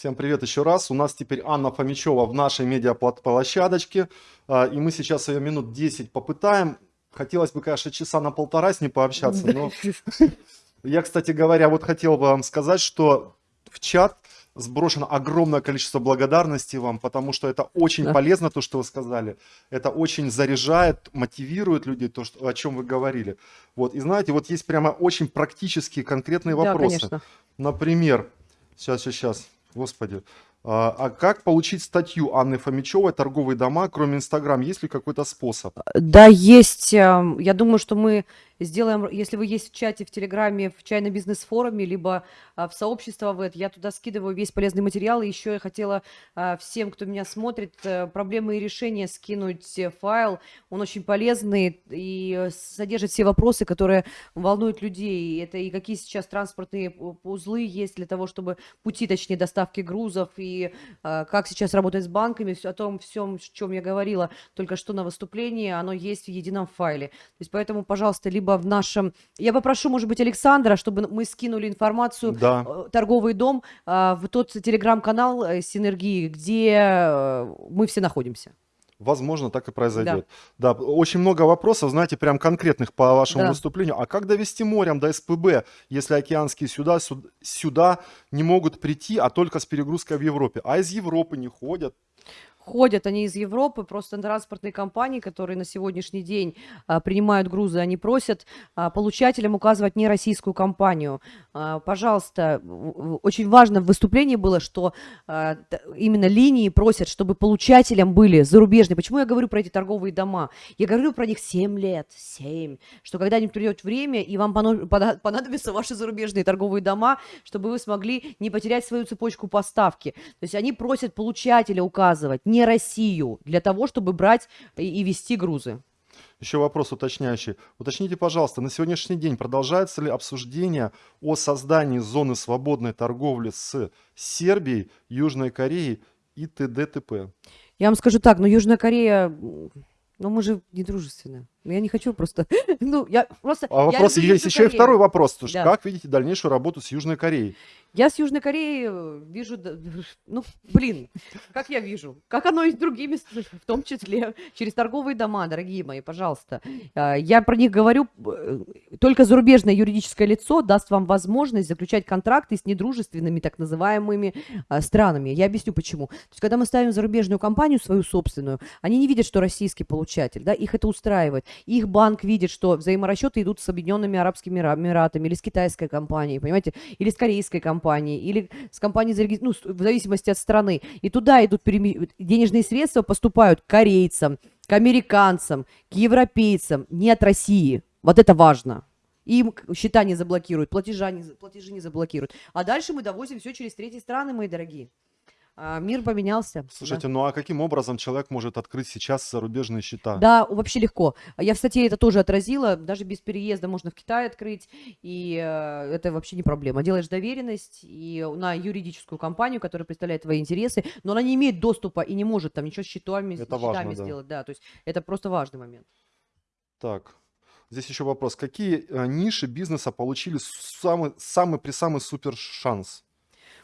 Всем привет еще раз. У нас теперь Анна Фомичева в нашей медиаплощадочке. А, и мы сейчас ее минут 10 попытаем. Хотелось бы, конечно, часа на полтора с ней пообщаться, но я, кстати говоря, вот хотел бы вам сказать, что в чат сброшено огромное количество благодарности вам, потому что это очень да. полезно, то, что вы сказали. Это очень заряжает, мотивирует людей, то, что, о чем вы говорили. Вот, и знаете, вот есть прямо очень практические, конкретные вопросы. Да, Например, сейчас, сейчас, сейчас, господи, а, а как получить статью Анны Фомичевой «Торговые дома», кроме Инстаграм? Есть ли какой-то способ? Да, есть. Эм, я думаю, что мы сделаем, если вы есть в чате, в Телеграме, в чайно бизнес-форуме, либо а, в сообщество в это, я туда скидываю весь полезный материал. И еще я хотела а, всем, кто меня смотрит, а, проблемы и решения скинуть э, файл. Он очень полезный и содержит все вопросы, которые волнуют людей. Это и какие сейчас транспортные узлы есть для того, чтобы пути, точнее, доставки грузов, и а, как сейчас работать с банками, все, о том всем, о чем я говорила только что на выступлении, оно есть в едином файле. То есть поэтому, пожалуйста, либо в нашем... Я попрошу, может быть, Александра, чтобы мы скинули информацию, да. Э, торговый дом, а, в тот телеграм-канал э, Синергии, где э, мы все находимся. Возможно, так и произойдет. Да. да, очень много вопросов, знаете, прям конкретных по вашему да. выступлению. А как довести морем до СПБ, если океанские сюда, сюда не могут прийти, а только с перегрузкой в Европе? А из Европы не ходят? ходят они из Европы, просто транспортные компании, которые на сегодняшний день а, принимают грузы, они просят а, получателям указывать не российскую компанию. А, пожалуйста, очень важно в выступлении было, что а, именно линии просят, чтобы получателям были зарубежные. Почему я говорю про эти торговые дома? Я говорю про них 7 лет, 7, что когда-нибудь придет время, и вам понадобятся ваши зарубежные торговые дома, чтобы вы смогли не потерять свою цепочку поставки. То есть они просят получателя указывать, не Россию для того, чтобы брать и вести грузы. Еще вопрос уточняющий. Уточните, пожалуйста, на сегодняшний день продолжается ли обсуждение о создании зоны свободной торговли с Сербией, Южной Кореей и т.д. т.п.? Я вам скажу так, но Южная Корея, ну мы же не дружественны. Я не хочу просто, ну я просто... А вопрос, есть еще Корею. и второй вопрос. Да. Как видите дальнейшую работу с Южной Кореей? Я с Южной Кореей э, вижу, ну, блин, как я вижу, как оно и с другими, в том числе через торговые дома, дорогие мои, пожалуйста. А, я про них говорю, э, только зарубежное юридическое лицо даст вам возможность заключать контракты с недружественными так называемыми а, странами. Я объясню почему. То есть, когда мы ставим зарубежную компанию, свою собственную, они не видят, что российский получатель, да, их это устраивает. Их банк видит, что взаиморасчеты идут с Объединенными Арабскими Эмиратами или с китайской компанией, понимаете, или с корейской компанией или с компанией, ну, в зависимости от страны. И туда идут денежные средства, поступают к корейцам, к американцам, к европейцам, не от России. Вот это важно. Им счета не заблокируют, платежа не, платежи не заблокируют. А дальше мы довозим все через третьи страны, мои дорогие. А, мир поменялся. Слушайте, да. ну а каким образом человек может открыть сейчас зарубежные счета? Да, вообще легко. Я в статье это тоже отразила. Даже без переезда можно в Китай открыть, и э, это вообще не проблема. Делаешь доверенность и на юридическую компанию, которая представляет твои интересы, но она не имеет доступа и не может там ничего с счетами, это с важно, да. сделать. Да, то есть это просто важный момент. Так, Здесь еще вопрос. Какие э, ниши бизнеса получили самый, самый при самый супер шанс?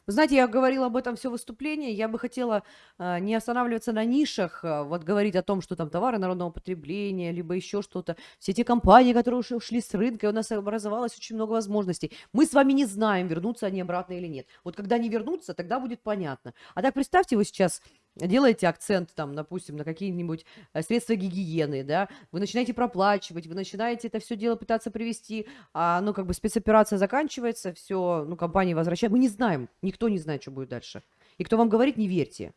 Вы знаете, я говорила об этом все выступление. Я бы хотела э, не останавливаться на нишах, э, вот говорить о том, что там товары народного потребления, либо еще что-то. Все те компании, которые ушли, ушли с рынка, у нас образовалось очень много возможностей. Мы с вами не знаем, вернутся они обратно или нет. Вот когда они вернутся, тогда будет понятно. А так представьте, вы сейчас делаете акцент, там, допустим, на какие-нибудь э, средства гигиены, да, вы начинаете проплачивать, вы начинаете это все дело пытаться привести, а, ну, как бы спецоперация заканчивается, все, ну, компания возвращает, мы не знаем, никто не знает, что будет дальше. И кто вам говорит, не верьте.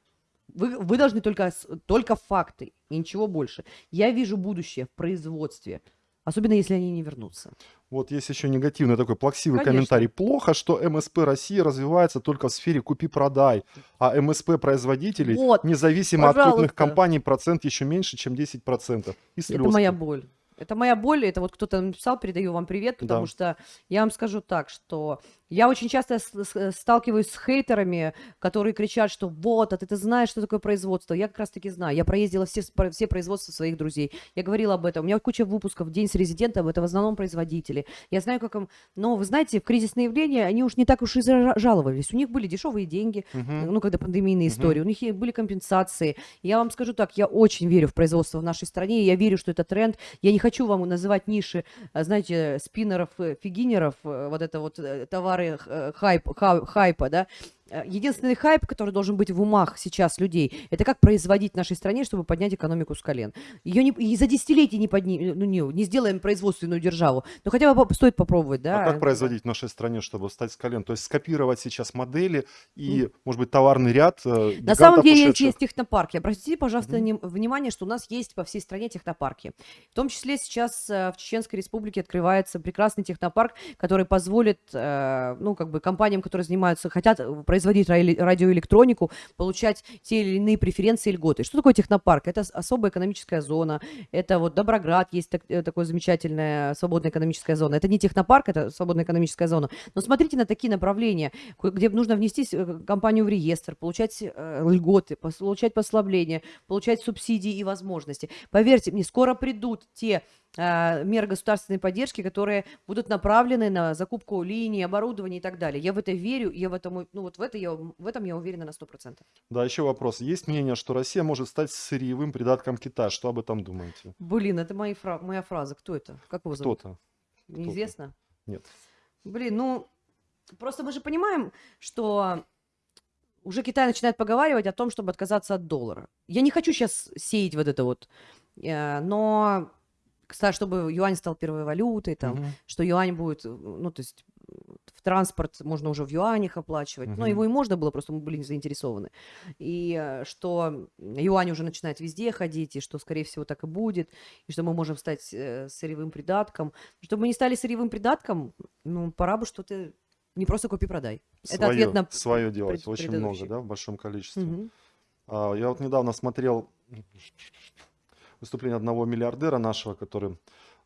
Вы, вы должны только, только факты и ничего больше. Я вижу будущее в производстве, Особенно, если они не вернутся. Вот есть еще негативный такой плаксивый Конечно. комментарий. Плохо, что МСП России развивается только в сфере купи-продай, а МСП производителей, вот, независимо пожалуйста. от крупных компаний, процент еще меньше, чем 10%. И Это моя боль. Это моя боль, это вот кто-то написал, передаю вам привет, потому Да. что я вам скажу так, что я очень часто с- сталкиваюсь с хейтерами, которые кричат, что вот, а ты, ты знаешь, что такое производство. Я как раз таки знаю. Я проездила все, все производства своих друзей. Я говорила об этом. У меня куча выпусков «День с резидентом», это в основном производители. Я знаю, как им... Но, вы знаете, в кризисные явления они уж не так уж и жаловались. У них были дешевые деньги, Мгм. ну, когда пандемийные Мгм. истории, у них были компенсации. Я вам скажу так, я очень верю в производство в нашей стране, я верю, что это тренд. Я не хочу вам называть ниши, а, знаете, спиннеров, э, фигинеров, э, вот это вот э, товары э, хайп, ха- хайпа, да. Э, Единственный хайп, который должен быть в умах сейчас людей, это как производить в нашей стране, чтобы поднять экономику с колен. Ее не, и за десятилетия не, подни, ну, не, не сделаем производственную державу, но хотя бы стоит попробовать, да. А как производить в нашей стране, чтобы встать с колен? То есть скопировать сейчас модели и, может быть, товарный ряд э, На самом деле ушедших? есть технопарки. Обратите, пожалуйста, ним- внимание, что у нас есть по всей стране технопарки. В том числе сейчас э, в Чеченской Республике открывается прекрасный технопарк, который позволит, ну, как бы компаниям, которые занимаются, хотят э, производить радиоэлектронику, получать те или иные преференции и льготы. Что такое технопарк? Это особая экономическая зона. Это вот Доброград есть так, э, такое замечательная свободная экономическая зона. Это не технопарк, это свободная экономическая зона. Но смотрите на такие направления, где нужно внести э, компанию в реестр, получать э, льготы, получать послабления, получать субсидии и возможности. Поверьте мне, скоро придут те э, меры государственной поддержки, которые будут направлены на закупку линий, оборудования и так далее. Я в это верю, я в этом, ну вот в, это я, в этом я уверена на 100%. Да, еще вопрос. Есть мнение, что Россия может стать сырьевым придатком Китая. Что об этом думаете? Блин, это мои фра- моя фраза. Кто это? Как его зовут? Кто-то. Неизвестно? Нет. Блин, ну, просто мы же понимаем, что уже Китай начинает поговаривать о том, чтобы отказаться от доллара. Я не хочу сейчас сеять вот это вот, э, но, чтобы юань стал первой валютой, там, Мгм. что юань будет, ну, то есть в транспорт можно уже в юанях оплачивать. Но Мгм. его и можно было, просто мы были не заинтересованы. И э, что юань уже начинает везде ходить, и что, скорее всего, так и будет, и что мы можем стать э, сырьевым придатком. Чтобы мы не стали сырьевым придатком, ну, пора бы что-то не просто купи-продай. Это ответ на свое делать. пред- Очень много, да, в большом количестве. Мгм. А, Я вот недавно смотрел выступление одного миллиардера нашего, который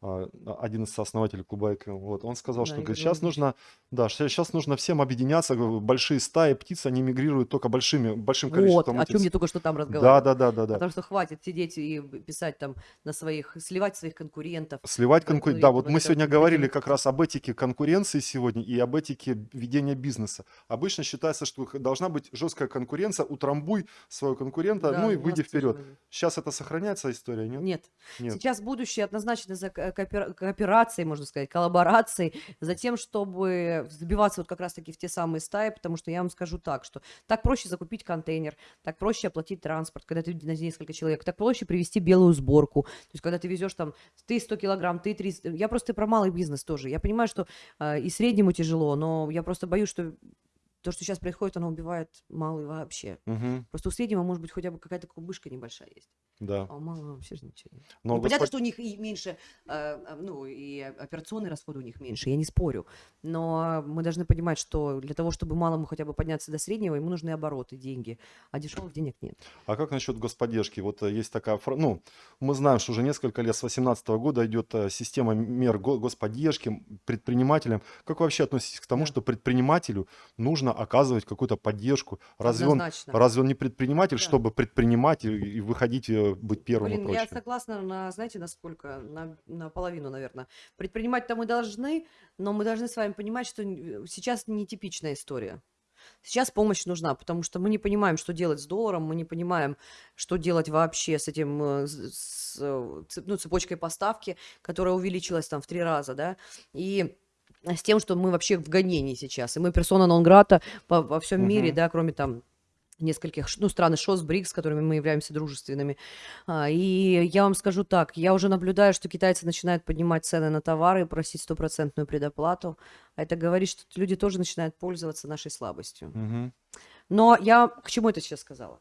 один из сооснователей клуба «Эко». Вот, он сказал, Да, что говорит, сейчас нужно, да, сейчас нужно всем объединяться, большие стаи птиц, они мигрируют только большими, большим Вот, количеством о чем птиц. я только что там Да, разговаривала. да, да, да, да. Потому что хватит сидеть и писать там на своих, сливать своих конкурентов. Сливать и Да, вот мы сегодня говорили как раз об этике конкуренции сегодня и об этике ведения бизнеса. Обычно считается, что должна быть жесткая конкуренция, утрамбуй своего конкурента, Да, ну и выйди вперед. Сейчас это сохраняется история, нет? Нет. Нет. Сейчас будущее однозначно за ко- коопера- кооперацией, можно сказать, коллаборацией, за тем, чтобы забиваться вот как раз-таки в те самые стаи, потому что я вам скажу так, что так проще закупить контейнер, так проще оплатить транспорт, когда ты на несколько человек, так проще привезти белую сборку, то есть когда ты везешь там, ты 100 килограмм, ты 300, я просто про малый бизнес тоже, я понимаю, что э, и среднему тяжело, но я просто боюсь, что то, что сейчас происходит, оно убивает малый вообще. Мгм, Просто у среднего может быть хотя бы какая-то кубышка небольшая есть, да. а у малого вообще же ничего нет. Но Ну, понятно, господ- что у них и меньше, э, э, ну, и операционные расходы у них меньше, я не спорю. Но мы должны понимать, что для того, чтобы малому хотя бы подняться до среднего, ему нужны обороты, деньги, а дешевых денег нет. А как насчет господдержки? Вот э, есть такая, ну, мы знаем, что уже несколько лет, с 2018 года идет э, система мер го- господдержки предпринимателям. Как вы вообще относитесь к тому, что предпринимателю нужно оказывать какую-то поддержку? Разве он, разве он не предприниматель, Да. чтобы предпринимать и, и выходить, э, быть первым и Блин, я согласна на, знаете, на сколько? На, на половину, наверное. Предпринимать-то мы должны, но мы должны с вами понимать, что н- сейчас нетипичная история. Сейчас помощь нужна, потому что мы не понимаем, что делать с долларом, мы не понимаем, что делать вообще с этим, э, с, э, ну, цепочкой поставки, которая увеличилась там в три раза, да, и с тем, что мы вообще в гонении сейчас, и мы персона нон-грата по, во всем мире, Мгм. да, кроме там нескольких, ну, стран ШОС, БРИКС, с которыми мы являемся дружественными. А, И я вам скажу так, я уже наблюдаю, что китайцы начинают поднимать цены на товары, просить стопроцентную предоплату. А это говорит, что люди тоже начинают пользоваться нашей слабостью. Мгм. Но я к чему это сейчас сказала?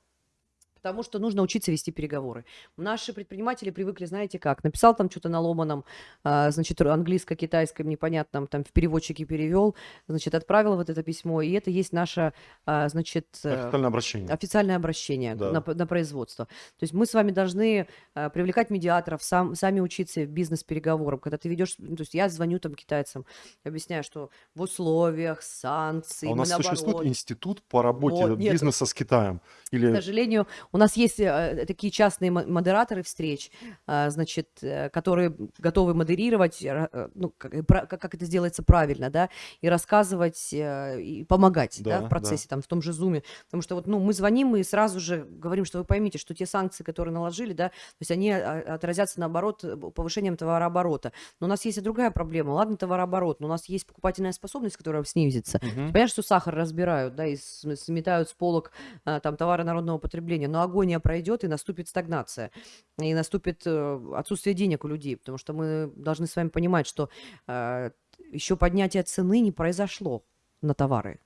Потому что нужно учиться вести переговоры. Наши предприниматели привыкли, знаете как, написал там что-то на ломаном, а, значит, английско-китайском непонятном, там в переводчике перевел, значит, отправил вот это письмо, и это есть наше, а, значит, э, Официальное обращение. официальное обращение Да. на, на производство. То есть мы с вами должны а, привлекать медиаторов, сам, сами учиться бизнес-переговорам. Когда ты ведешь, ну, то есть я звоню там китайцам, объясняю, что в условиях санкций, А у нас существует наоборот, институт по работе Вот, бизнеса с Китаем? к Или сожалению, у нас есть э, такие частные мо- модераторы встреч, а, значит, э, которые готовы модерировать, э, ну, как, как это сделается правильно, да, и рассказывать, э, и помогать, да, Да, в да. процессе, там, в том же зуме. Потому что вот, ну, мы звоним и сразу же говорим, что вы поймите, что те санкции, которые наложили, да, то есть они а, отразятся, наоборот, э, повышением товарооборота. Но у нас есть и другая проблема. Ладно, товарооборот, но у нас есть покупательная способность, которая снизится. Мгм. Понятно, что сахар разбирают, да, и см- сметают с полок там товары народного потребления, но агония пройдет и наступит стагнация, и наступит э, отсутствие денег у людей, потому что мы должны с вами понимать, что еще поднятие цены не произошло на товары,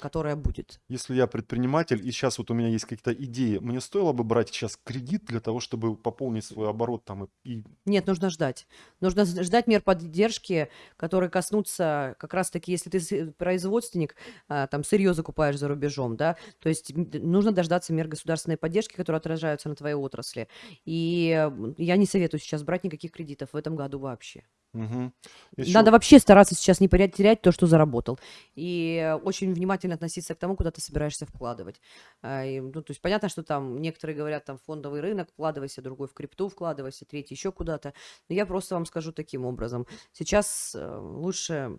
которое будет. Если я предприниматель, и сейчас вот у меня есть какие-то идеи, мне стоило бы брать сейчас кредит для того, чтобы пополнить свой оборот там и, Нет, нужно ждать. Нужно ждать мер поддержки, которые коснутся как раз-таки, если ты с- производственник, а, там сырье закупаешь за рубежом, да, то есть нужно дождаться мер государственной поддержки, которые отражаются на твоей отрасли. И м, я не советую сейчас брать никаких кредитов в этом году вообще. Мгм. Ещё- Надо вообще стараться сейчас не потерять, терять то, что заработал. И очень внимательно относиться к тому, куда ты собираешься вкладывать. А, и, ну, то есть понятно, что там некоторые говорят, там, фондовый рынок вкладывайся, другой в крипту вкладывайся, третий еще куда-то. Но я просто вам скажу таким образом. Сейчас э, лучше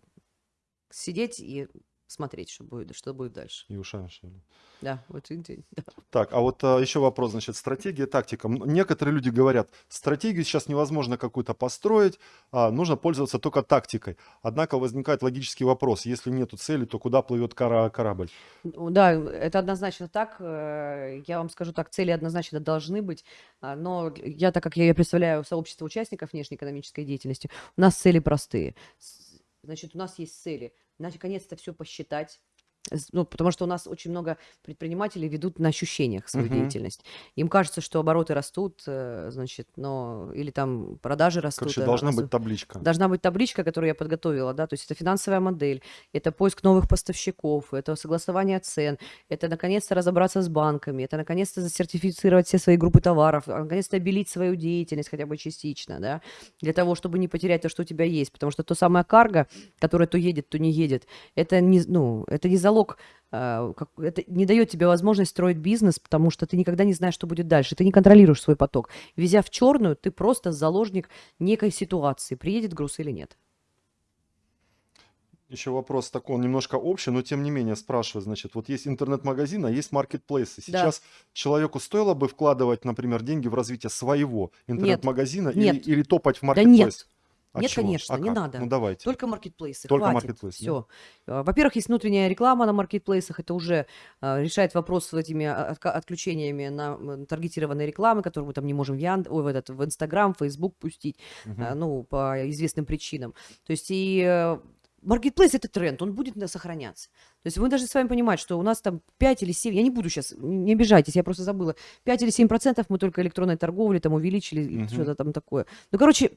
сидеть и смотреть, что будет, что будет дальше. И ушами шевелить. Да, вот видите, да. Так, а вот а, еще вопрос, значит, стратегия, тактика. Некоторые люди говорят, стратегию сейчас невозможно какую-то построить, а, нужно пользоваться только тактикой. Однако возникает логический вопрос, если нету цели, то куда плывет кора- корабль? Ну Да, это однозначно так. Э, Я вам скажу так, цели однозначно должны быть. а, Но я, так как я представляю сообщество участников внешнеэкономической деятельности, у нас цели простые. Значит, у нас есть цели. Наконец-то все посчитать. Ну, потому что у нас очень много предпринимателей ведут на ощущениях свою Мгм. деятельность. Им кажется, что обороты растут, э, значит, но или там продажи растут. Короче, э, должна растут. быть табличка. Должна быть табличка, которую я подготовила, да, то есть это финансовая модель, это поиск новых поставщиков, это согласование цен, это наконец-то разобраться с банками, это наконец-то засертифицировать все свои группы товаров, а, наконец-то обелить свою деятельность хотя бы частично, да, для того, чтобы не потерять то, что у тебя есть, потому что то самое карго, которое то едет, то не едет, это не, ну, это не залог а, как- это не дает тебе возможность строить бизнес, потому что ты никогда не знаешь, что будет дальше. Ты не контролируешь свой поток. Везя в черную, ты просто заложник некой ситуации, приедет груз или нет. Еще вопрос такой, он немножко общий, но тем не менее спрашиваю, значит, вот есть интернет-магазин, а есть маркетплейсы. Да. Сейчас человеку стоило бы вкладывать, например, деньги в развитие своего интернет-магазина или, или топать в Да маркетплейс? нет, А Нет, чего? конечно, А не как? надо. Ну давайте. только маркетплейсы, Только хватит, маркетплейсы, все. Во-первых, есть внутренняя реклама на маркетплейсах, это уже а, решает вопрос с этими а, отключениями на таргетированной рекламы, которую мы там не можем в, Ян... Ой, в, этот, в Инстаграм, Фейсбук пустить, а, ну, по известным причинам. То есть и э, маркетплейс это тренд, он будет сохраняться. То есть вы должны с вами понимать, что у нас там 5 или 7, я не буду сейчас, не обижайтесь, я просто забыла, 5 или 7 процентов мы только электронной торговли там увеличили, или Мгм. что-то там такое. Ну, короче,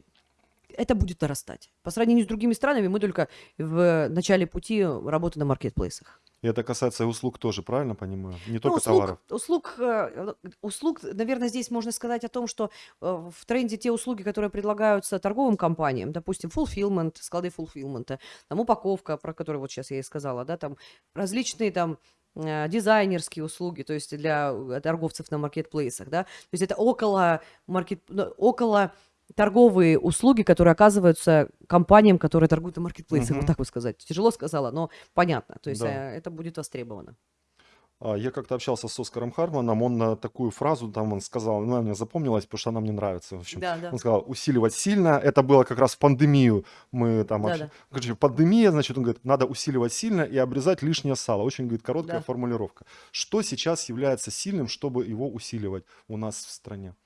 это будет нарастать. По сравнению с другими странами, мы только в начале пути работы на маркетплейсах. И это касается услуг тоже, правильно понимаю? Не Ну, только услуг, товаров. услуг, э, услуг, наверное, здесь можно сказать о том, что э, в тренде те услуги, которые предлагаются торговым компаниям, допустим, fulfillment, склады fulfillment, там упаковка, про которую вот сейчас я и сказала, да, там различные там э, дизайнерские услуги, то есть для э, торговцев на маркетплейсах, да, то есть это около маркет, ну, около торговые услуги, которые оказываются компаниям, которые торгуют на маркетплейсах, Мгм. вот так вот сказать. Тяжело сказала, но понятно, то есть Да. э, это будет востребовано. А, Я как-то общался с Оскаром Харманом, он на такую фразу там он сказал, она мне запомнилась, потому что она мне нравится. В общем, Да, да. он сказал, усиливать сильно. Это было как раз в пандемию. Мы там Да, общ- да. Короче, пандемия, значит, он говорит, надо усиливать сильно и обрезать лишнее сало. Очень, говорит, короткая Да. формулировка. Что сейчас является сильным, чтобы его усиливать у нас в стране?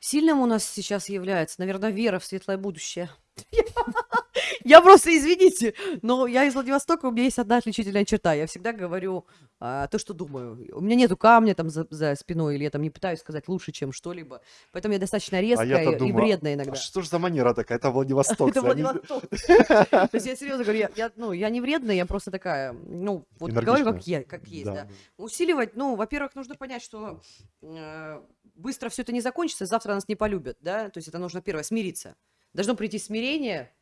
Сильным у нас сейчас является, наверное, вера в светлое будущее. Я просто, извините, но я из Владивостока, у меня есть одна отличительная черта. Я всегда говорю а, то, что думаю. У меня нету камня там за, за спиной, или я там не пытаюсь сказать лучше, чем что-либо. Поэтому я достаточно А резкая я-то и думаю, вредная а иногда. что же за манера такая? Это Владивостокцы. Это Владивосток. То есть я серьезно говорю, я, ну, я не вредная, я просто такая, ну, вот говорю как, есть. Усиливать, ну, во-первых, нужно понять, что э, быстро все это не закончится, завтра нас не полюбят, да, то есть это нужно первое, смириться. Должно прийти смирение,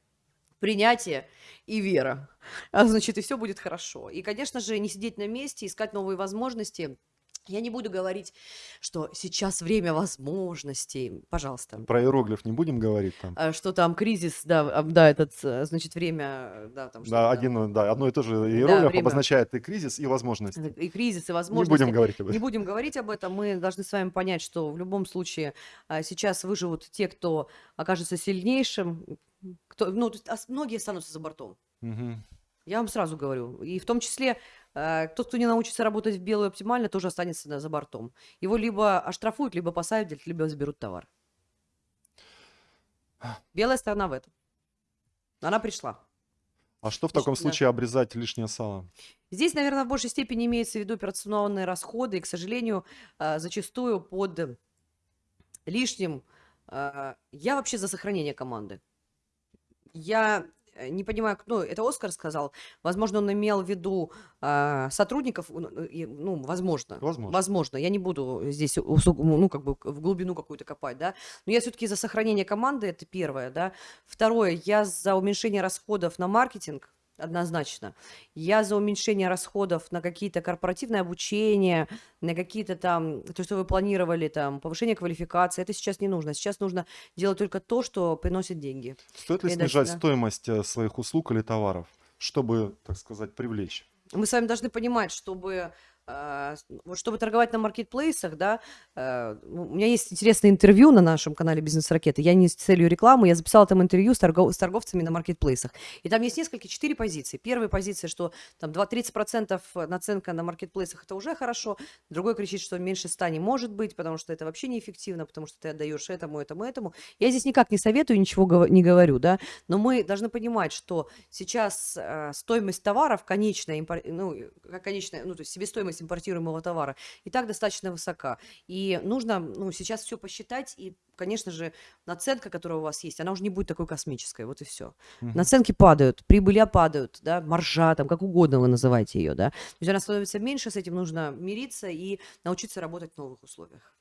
принятие и вера. А значит, и все будет хорошо. И, конечно же, не сидеть на месте, искать новые возможности. Я не буду говорить, что сейчас время возможностей. Пожалуйста. Про иероглиф не будем говорить там. А, Что там кризис, да, а, да, этот, э, значит, время, э, да, там Да, один, да, одно и то же иероглиф время. обозначает и кризис, и возможность. И кризис, и Не возможности. будем говорить об Не этом. будем говорить об этом. Мы должны с вами понять, что в любом случае а, сейчас выживут те, кто окажется сильнейшим. Кто, ну, многие останутся за бортом. Мгм. Я вам сразу говорю. И в том числе э, тот, кто не научится работать в белую оптимально, тоже останется за бортом. Его либо оштрафуют, либо посадят, либо заберут товар. Белая сторона в этом. Она пришла. А что в таком Да. случае обрезать лишнее сало? Здесь, наверное, в большей степени имеется в виду операционные расходы, и, к сожалению, а, зачастую под лишним. а, Я вообще за сохранение команды. Я э, не понимаю, ну, это Оскар сказал. Возможно, он имел в виду а, сотрудников, ну, возможно. Возможно. Возможно. Я не буду здесь, ну, как бы в глубину какую-то копать, да. Но я все-таки за сохранение команды, это первое, да. Второе, я за уменьшение расходов на маркетинг, однозначно. Я за уменьшение расходов на какие-то корпоративное обучение, на какие-то там, то, что вы планировали, там, повышение квалификации. Это сейчас не нужно. Сейчас нужно делать только то, что приносит деньги. Стоит ли дальше, снижать да. стоимость э, своих услуг или товаров, чтобы, так сказать, привлечь? Мы с вами должны понимать, чтобы вот чтобы торговать на маркетплейсах, да, э, ну, у меня есть интересное интервью на нашем канале Бизнес Ракеты. Я не с целью рекламы, я записала там интервью с, торгов- с торговцами на маркетплейсах. И там есть несколько, четыре позиции. Первая позиция, что там 2-30% наценка на маркетплейсах это уже хорошо. Другой кричит, что меньше 100 не может быть, потому что это вообще неэффективно, потому что ты отдаешь этому, этому, этому. Я здесь никак не советую, ничего не говорю, да, но мы должны понимать, что сейчас э, стоимость товаров, конечная, ну, конечная, ну, то есть себестоимость импортируемого товара и так достаточно высока. И нужно, ну, сейчас все посчитать, и, конечно же, наценка, которая у вас есть, она уже не будет такой космической, вот и все. Мгм. Наценки падают, прибыли падают, да, маржа, там, как угодно вы называете ее, да. То есть она становится меньше, с этим нужно мириться и научиться работать в новых условиях.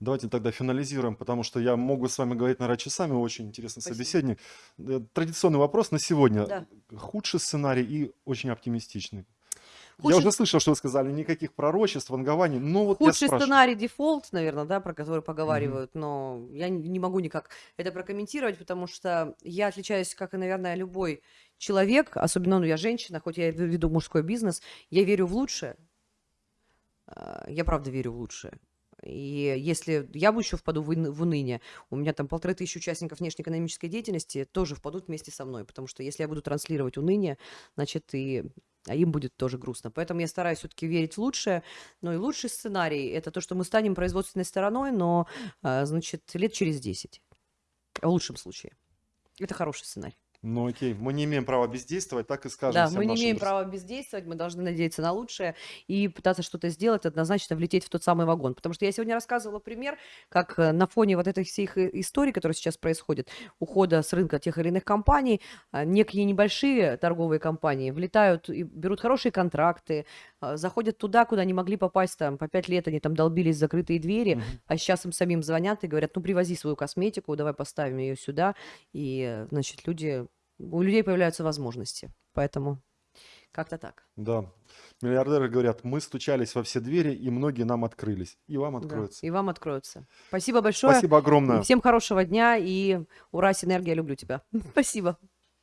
Давайте тогда финализируем, потому что я могу с вами говорить, наверное, часами. Очень интересный Спасибо. собеседник. Э, Традиционный вопрос на сегодня. Да. Худший сценарий и очень оптимистичный. Я Худший- уже слышал, что вы сказали, никаких пророчеств, вангований. Но вот я Худший сценарий дефолт, наверное, да, про который поговаривают, но я не могу никак это прокомментировать, потому что я отличаюсь, как и, наверное, любой человек, особенно, ну, я женщина, хоть я веду мужской бизнес, я верю в лучшее. А, Я правда верю в лучшее. И если я бы еще впаду в уныние, у меня там полторы тысячи участников внешнеэкономической деятельности тоже впадут вместе со мной, потому что если я буду транслировать уныние, значит, и а им будет тоже грустно. Поэтому я стараюсь все-таки верить в лучшее. Ну и лучший сценарий – это то, что мы станем производственной стороной, но, а, значит, лет через 10. В лучшем случае. Это хороший сценарий. Ну окей, мы не имеем права бездействовать, так и скажем Да, всем мы не имеем друзьям. права бездействовать, мы должны надеяться на лучшее и пытаться что-то сделать, однозначно влететь в тот самый вагон. Потому что я сегодня рассказывала пример, как э, на фоне вот этой всех и- историй, которые сейчас происходят, ухода с рынка тех или иных компаний, а, некие небольшие торговые компании влетают и берут хорошие контракты, а, заходят туда, куда не могли попасть, там, по пять лет они там долбились закрытые двери, Мгм. а сейчас им самим звонят и говорят, ну, привози свою косметику, давай поставим ее сюда, и, э, значит, люди, у людей появляются возможности. Поэтому как-то так. Да. Миллиардеры говорят, мы стучались во все двери, и многие нам открылись. И вам Да, откроются. И вам откроются. Спасибо большое. Спасибо огромное. Всем хорошего дня и ура, синергия, люблю тебя. Спасибо.